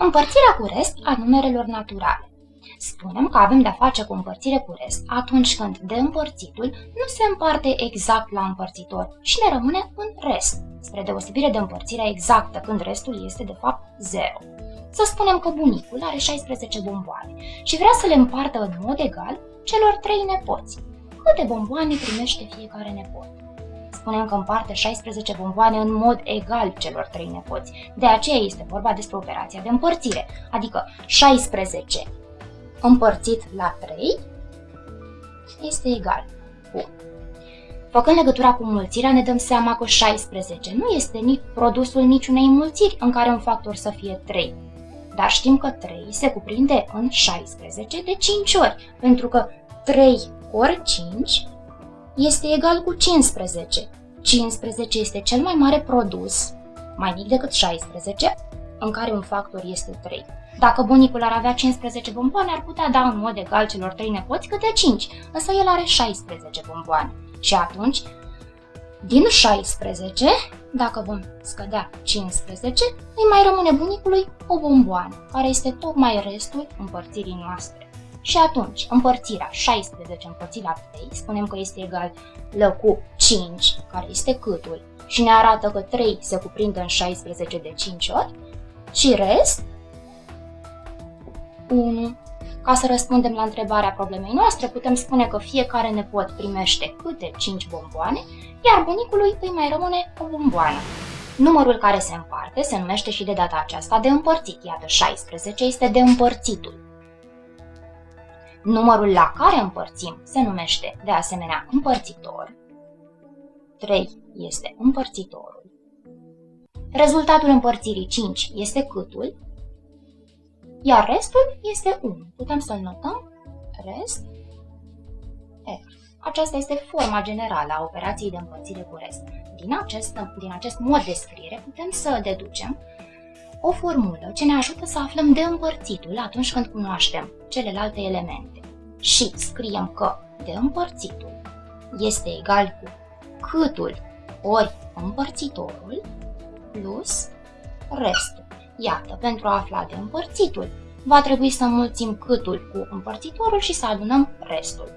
Împărțirea cu rest a numerelor naturale. Spunem că avem de-a face cu împărțire cu rest atunci când de împărțitul nu se împarte exact la împărțitor și ne rămâne un rest, spre deosebire de împărțirea exactă când restul este de fapt 0. Să spunem că bunicul are 16 bomboane și vrea să le împartă în mod egal celor 3 nepoți. Câte bomboane primește fiecare nepot? Spunem că împarte 16 bomboane în mod egal celor trei nepoți. De aceea este vorba despre operația de împărțire, adică 16 împărțit la 3 este egal cu. Făcând legătura cu mulțirea, ne dăm seama că 16 nu este nici produsul niciunei mulțiri în care un factor să fie 3. Dar știm că 3 se cuprinde în 16 de 5 ori, pentru că 3 ori 5 este egal cu 15. 15 este cel mai mare produs, mai mic decât 16, în care un factor este 3. Dacă bunicul ar avea 15 bomboane, ar putea da în mod egal celor 3 nepoți câte 5, însă el are 16 bomboane. Și atunci, din 16, dacă vom scădea 15, îi mai rămâne bunicului o bomboană, care este tocmai restul împărțirii noastre. Și atunci, împărțirea 16 împărțit la 3, spunem că este egal la cu 5, care este câtul, și ne arată că 3 se cuprinde în 16 de 5 ori, și rest 1. Ca să răspundem la întrebarea problemei noastre, putem spune că fiecare nepot primește câte 5 bomboane, iar bunicului îi mai rămâne o bomboană. Numărul care se împarte se numește și de data aceasta de împărțit, iată 16 este de împărțitul. Numărul la care împărțim se numește de asemenea împărțitor. 3 este împărțitorul. Rezultatul împărțirii 5 este câtul, iar restul este 1. Putem să-l notăm rest R. Aceasta este forma generală a operației de împărțire cu rest. Din acest, din acest mod de scriere putem să deducem o formulă ce ne ajută să aflăm de împărțitul atunci când cunoaștem celelalte elemente. Și scriem că de împărțitul este egal cu câtul ori împărțitorul plus restul. Iată, pentru a afla de împărțitul, va trebui să mulțim câtul cu împărțitorul și să adunăm restul.